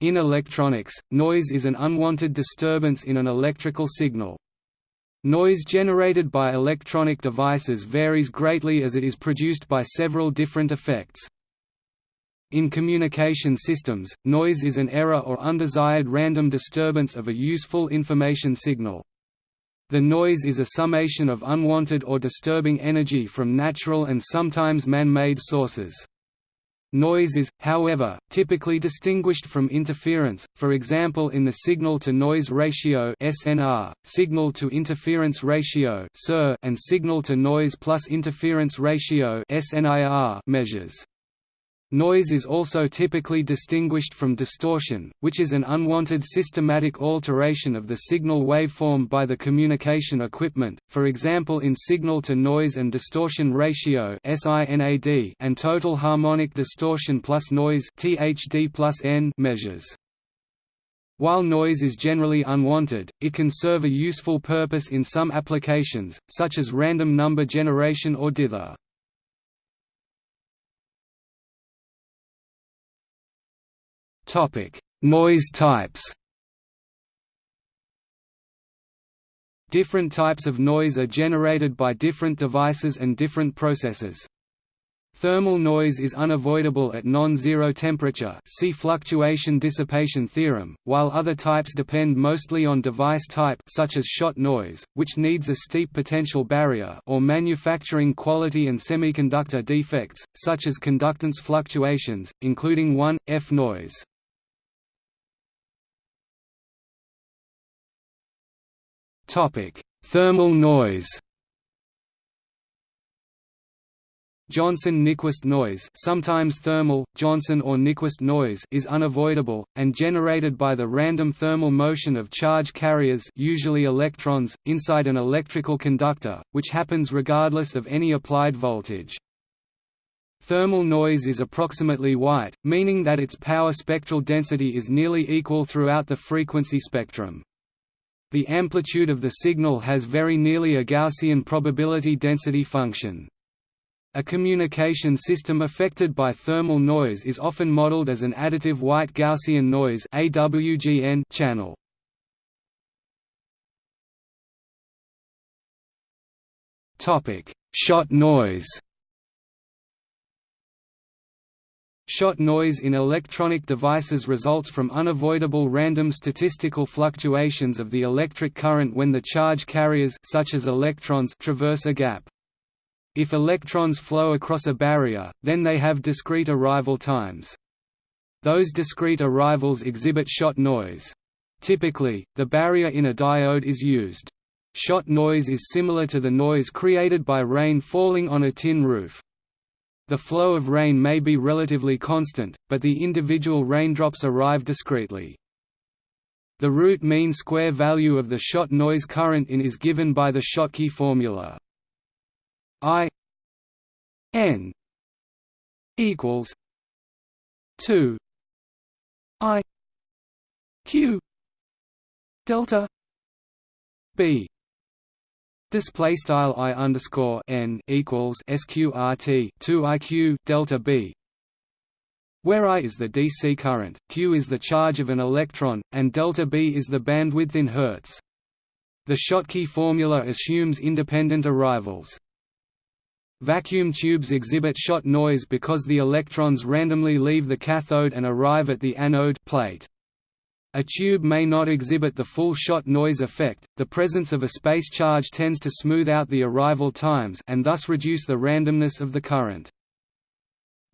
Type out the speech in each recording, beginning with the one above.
In electronics, noise is an unwanted disturbance in an electrical signal. Noise generated by electronic devices varies greatly as it is produced by several different effects. In communication systems, noise is an error or undesired random disturbance of a useful information signal. The noise is a summation of unwanted or disturbing energy from natural and sometimes man-made sources. Noise is, however, typically distinguished from interference, for example in the signal-to-noise ratio signal-to-interference ratio and signal-to-noise plus interference ratio measures. Noise is also typically distinguished from distortion, which is an unwanted systematic alteration of the signal waveform by the communication equipment, for example in signal-to-noise and distortion ratio and total harmonic distortion plus noise measures. While noise is generally unwanted, it can serve a useful purpose in some applications, such as random number generation or dither. Topic: Noise types. Different types of noise are generated by different devices and different processes. Thermal noise is unavoidable at non-zero temperature see fluctuation dissipation theorem, while other types depend mostly on device type such as shot noise, which needs a steep potential barrier or manufacturing quality and semiconductor defects, such as conductance fluctuations, including 1F noise. Topic: Thermal noise. Johnson-Nyquist noise, sometimes thermal, Johnson or Nyquist noise, is unavoidable and generated by the random thermal motion of charge carriers, usually electrons, inside an electrical conductor, which happens regardless of any applied voltage. Thermal noise is approximately white, meaning that its power spectral density is nearly equal throughout the frequency spectrum. The amplitude of the signal has very nearly a Gaussian probability density function. A communication system affected by thermal noise is often modeled as an additive white Gaussian noise channel. Shot noise Shot noise in electronic devices results from unavoidable random statistical fluctuations of the electric current when the charge carriers such as electrons traverse a gap. If electrons flow across a barrier, then they have discrete arrival times. Those discrete arrivals exhibit shot noise. Typically, the barrier in a diode is used. Shot noise is similar to the noise created by rain falling on a tin roof. The flow of rain may be relatively constant, but the individual raindrops arrive discretely. The root mean square value of the shot noise current in is given by the Schottky formula. I n equals 2 I q delta b Display style i underscore n equals sqrt two iq delta b, where I is the DC current, q is the charge of an electron, and delta b is the bandwidth in Hertz. The Schottky formula assumes independent arrivals. Vacuum tubes exhibit shot noise because the electrons randomly leave the cathode and arrive at the anode plate. A tube may not exhibit the full shot noise effect, the presence of a space charge tends to smooth out the arrival times and thus reduce the randomness of the current.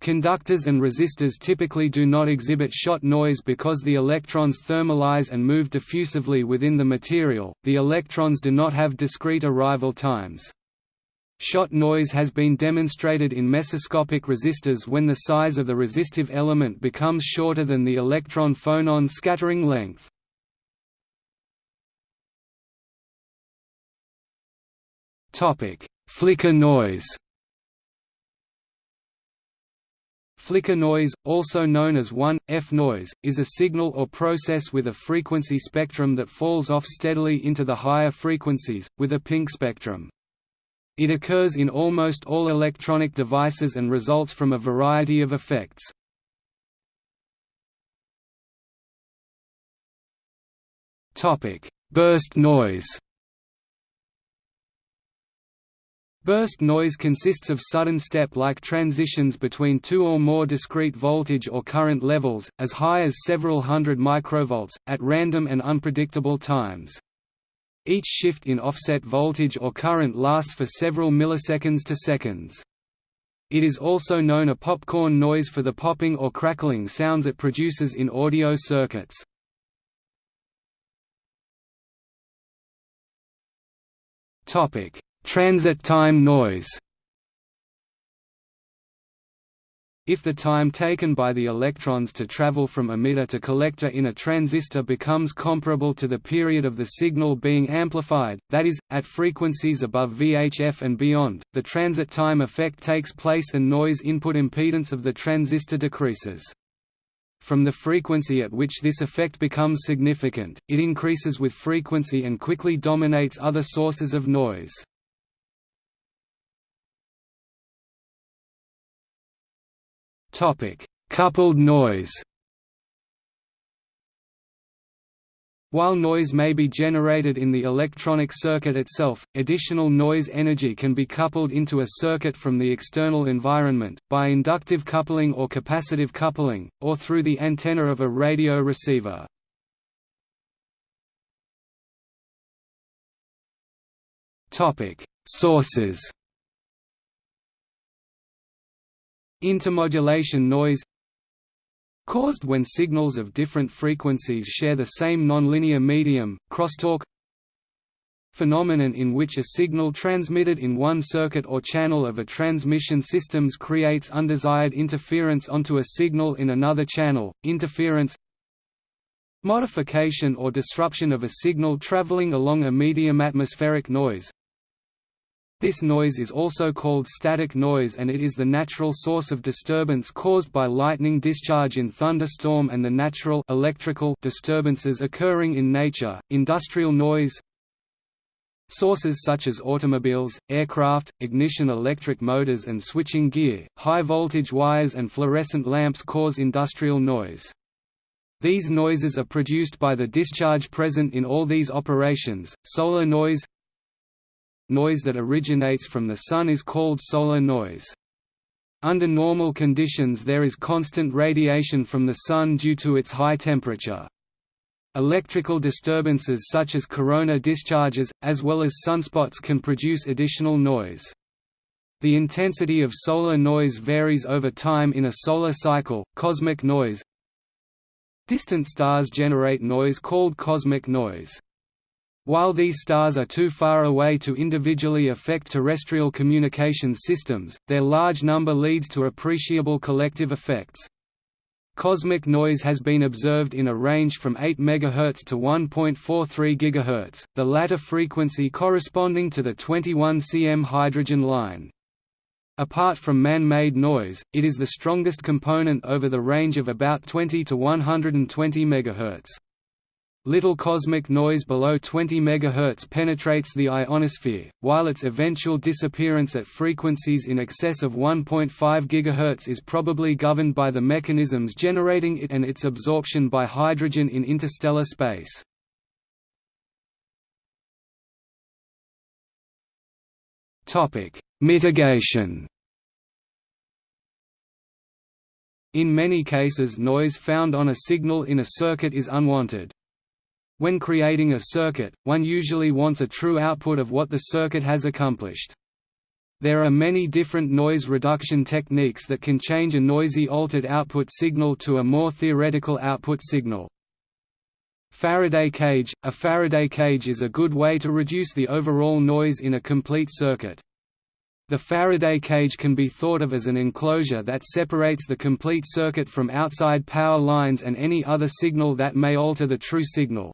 Conductors and resistors typically do not exhibit shot noise because the electrons thermalize and move diffusively within the material, the electrons do not have discrete arrival times. Shot noise has been demonstrated in mesoscopic resistors when the size of the resistive element becomes shorter than the electron-phonon scattering length. Flicker noise Flicker noise, also known as 1F noise, is a signal or process with a frequency spectrum that falls off steadily into the higher frequencies, with a pink spectrum. It occurs in almost all electronic devices and results from a variety of effects. Burst noise Burst noise consists of sudden step-like transitions between two or more discrete voltage or current levels, as high as several hundred microvolts, at random and unpredictable times. Each shift in offset voltage or current lasts for several milliseconds to seconds. It is also known a popcorn noise for the popping or crackling sounds it produces in audio circuits. Transit time noise If the time taken by the electrons to travel from emitter to collector in a transistor becomes comparable to the period of the signal being amplified, that is, at frequencies above VHF and beyond, the transit time effect takes place and noise input impedance of the transistor decreases. From the frequency at which this effect becomes significant, it increases with frequency and quickly dominates other sources of noise. Topic: Coupled noise. While noise may be generated in the electronic circuit itself, additional noise energy can be coupled into a circuit from the external environment, by inductive coupling or capacitive coupling, or through the antenna of a radio receiver. Sources Intermodulation noise caused when signals of different frequencies share the same nonlinear medium, crosstalk phenomenon in which a signal transmitted in one circuit or channel of a transmission systems creates undesired interference onto a signal in another channel, interference modification or disruption of a signal traveling along a medium atmospheric noise this noise is also called static noise and it is the natural source of disturbance caused by lightning discharge in thunderstorm and the natural electrical disturbances occurring in nature. Industrial noise Sources such as automobiles, aircraft, ignition electric motors and switching gear, high-voltage wires and fluorescent lamps cause industrial noise. These noises are produced by the discharge present in all these operations. Solar noise Noise that originates from the Sun is called solar noise. Under normal conditions there is constant radiation from the Sun due to its high temperature. Electrical disturbances such as corona discharges, as well as sunspots can produce additional noise. The intensity of solar noise varies over time in a solar cycle. Cosmic noise Distant stars generate noise called cosmic noise. While these stars are too far away to individually affect terrestrial communications systems, their large number leads to appreciable collective effects. Cosmic noise has been observed in a range from 8 MHz to 1.43 GHz, the latter frequency corresponding to the 21 cm hydrogen line. Apart from man-made noise, it is the strongest component over the range of about 20 to 120 MHz. Little cosmic noise below 20 MHz penetrates the ionosphere, while its eventual disappearance at frequencies in excess of 1.5 GHz is probably governed by the mechanisms generating it and its absorption by hydrogen in interstellar space. Mitigation In many cases noise found on a signal in a circuit is unwanted. When creating a circuit, one usually wants a true output of what the circuit has accomplished. There are many different noise reduction techniques that can change a noisy altered output signal to a more theoretical output signal. Faraday cage – A Faraday cage is a good way to reduce the overall noise in a complete circuit. The Faraday cage can be thought of as an enclosure that separates the complete circuit from outside power lines and any other signal that may alter the true signal.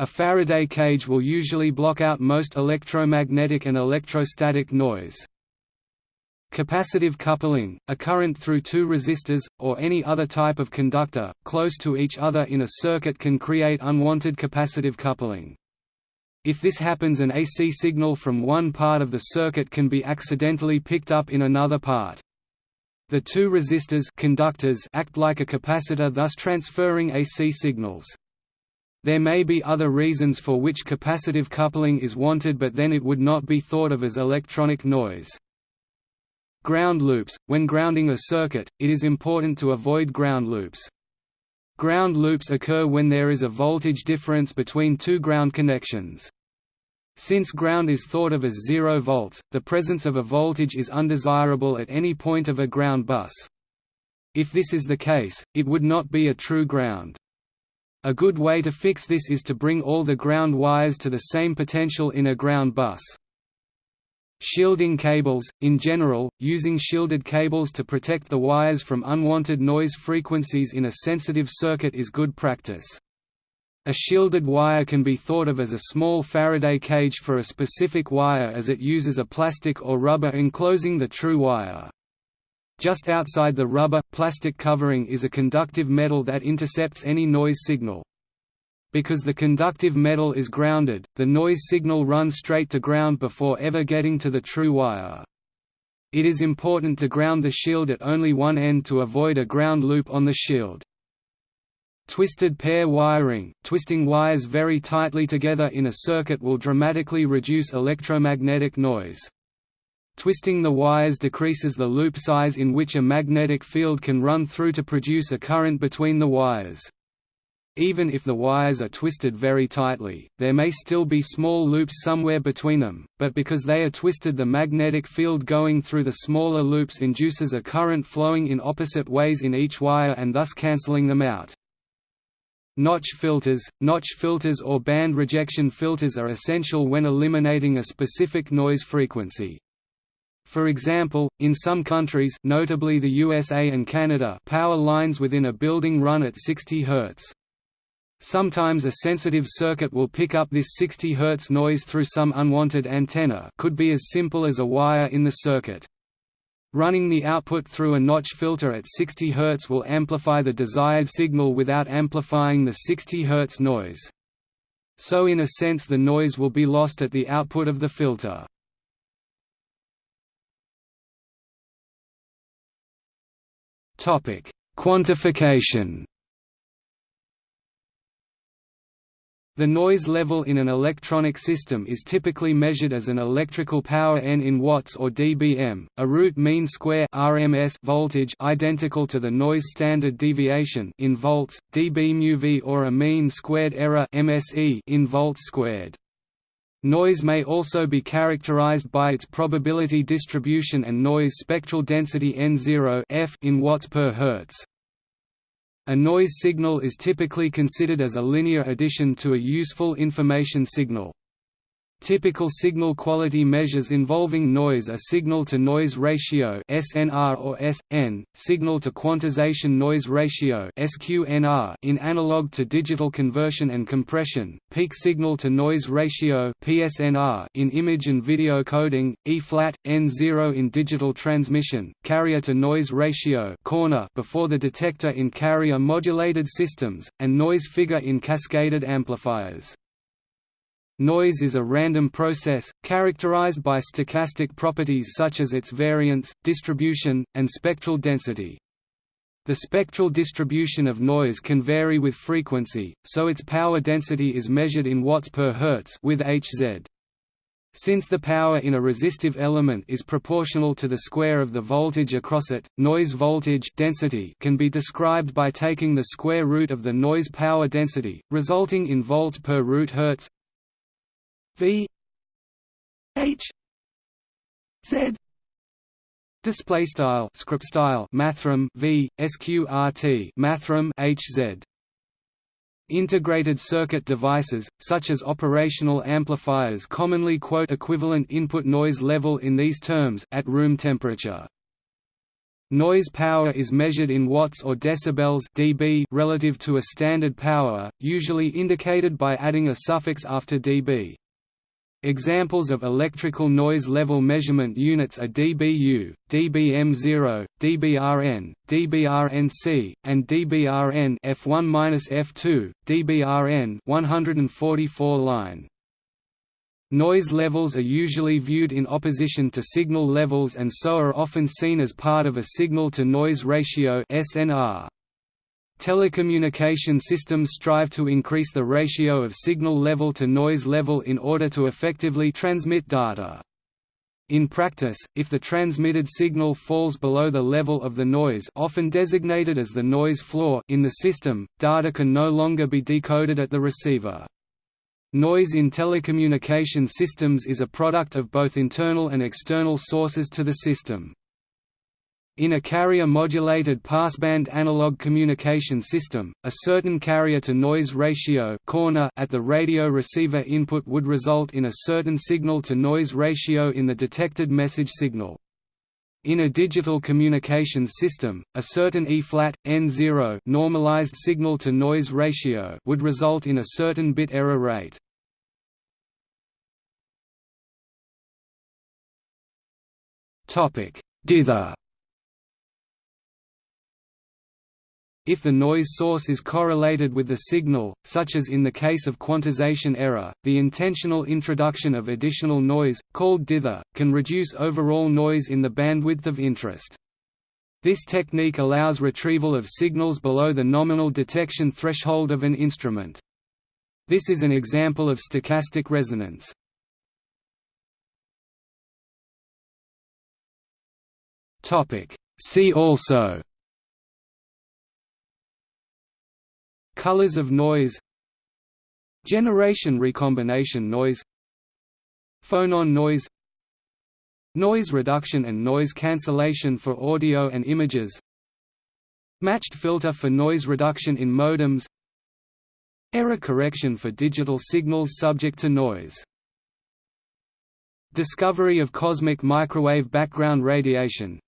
A Faraday cage will usually block out most electromagnetic and electrostatic noise. Capacitive coupling, a current through two resistors, or any other type of conductor, close to each other in a circuit can create unwanted capacitive coupling. If this happens an AC signal from one part of the circuit can be accidentally picked up in another part. The two resistors conductors act like a capacitor thus transferring AC signals. There may be other reasons for which capacitive coupling is wanted but then it would not be thought of as electronic noise. Ground loops – When grounding a circuit, it is important to avoid ground loops. Ground loops occur when there is a voltage difference between two ground connections. Since ground is thought of as zero volts, the presence of a voltage is undesirable at any point of a ground bus. If this is the case, it would not be a true ground. A good way to fix this is to bring all the ground wires to the same potential in a ground bus. Shielding cables – In general, using shielded cables to protect the wires from unwanted noise frequencies in a sensitive circuit is good practice. A shielded wire can be thought of as a small Faraday cage for a specific wire as it uses a plastic or rubber enclosing the true wire. Just outside the rubber, plastic covering is a conductive metal that intercepts any noise signal. Because the conductive metal is grounded, the noise signal runs straight to ground before ever getting to the true wire. It is important to ground the shield at only one end to avoid a ground loop on the shield. Twisted pair wiring – Twisting wires very tightly together in a circuit will dramatically reduce electromagnetic noise. Twisting the wires decreases the loop size in which a magnetic field can run through to produce a current between the wires. Even if the wires are twisted very tightly, there may still be small loops somewhere between them, but because they are twisted the magnetic field going through the smaller loops induces a current flowing in opposite ways in each wire and thus cancelling them out. Notch filters – Notch filters or band rejection filters are essential when eliminating a specific noise frequency. For example, in some countries notably the USA and Canada power lines within a building run at 60 Hz. Sometimes a sensitive circuit will pick up this 60 Hz noise through some unwanted antenna could be as simple as a wire in the circuit. Running the output through a notch filter at 60 Hz will amplify the desired signal without amplifying the 60 Hz noise. So in a sense the noise will be lost at the output of the filter. Quantification The noise level in an electronic system is typically measured as an electrical power N in watts or dBm, a root mean square RMS voltage identical to the noise standard deviation in volts, dBmuV or a mean squared error MSE in volts squared. Noise may also be characterized by its probability distribution and noise spectral density N0 F in watts per hertz. A noise signal is typically considered as a linear addition to a useful information signal. Typical signal quality measures involving noise are signal-to-noise ratio (SNR or SN), signal-to-quantization noise ratio (SQNR) in analog to digital conversion and compression, peak signal-to-noise ratio (PSNR) in image and video coding, E-flat, N0 in digital transmission, carrier-to-noise ratio (corner) before the detector in carrier modulated systems, and noise figure in cascaded amplifiers. Noise is a random process, characterized by stochastic properties such as its variance, distribution, and spectral density. The spectral distribution of noise can vary with frequency, so its power density is measured in watts per hertz with Hz. Since the power in a resistive element is proportional to the square of the voltage across it, noise voltage density can be described by taking the square root of the noise power density, resulting in volts per root hertz V H Z display style script style mathrm V sqrt mathrm HZ Integrated circuit devices, such as operational amplifiers commonly quote equivalent input noise level in these terms at room temperature. Noise power is measured in watts or decibels dB relative to a standard power, usually indicated by adding a suffix after dB. Examples of electrical noise level measurement units are dBu, dBm0, dBrn, dBrnc, and dBrn F1-F2, dBrn 144 line. Noise levels are usually viewed in opposition to signal levels and so are often seen as part of a signal-to-noise ratio SNR. Telecommunication systems strive to increase the ratio of signal level to noise level in order to effectively transmit data. In practice, if the transmitted signal falls below the level of the noise often designated as the noise floor in the system, data can no longer be decoded at the receiver. Noise in telecommunication systems is a product of both internal and external sources to the system. In a carrier-modulated passband analog communication system, a certain carrier-to-noise ratio corner at the radio receiver input would result in a certain signal-to-noise ratio in the detected message signal. In a digital communications system, a certain E-flat, N0 normalized signal-to-noise ratio would result in a certain bit error rate. Dither If the noise source is correlated with the signal, such as in the case of quantization error, the intentional introduction of additional noise, called dither, can reduce overall noise in the bandwidth of interest. This technique allows retrieval of signals below the nominal detection threshold of an instrument. This is an example of stochastic resonance. See also Colors of noise Generation recombination noise Phonon noise Noise reduction and noise cancellation for audio and images Matched filter for noise reduction in modems Error correction for digital signals subject to noise Discovery of cosmic microwave background radiation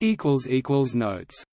Notes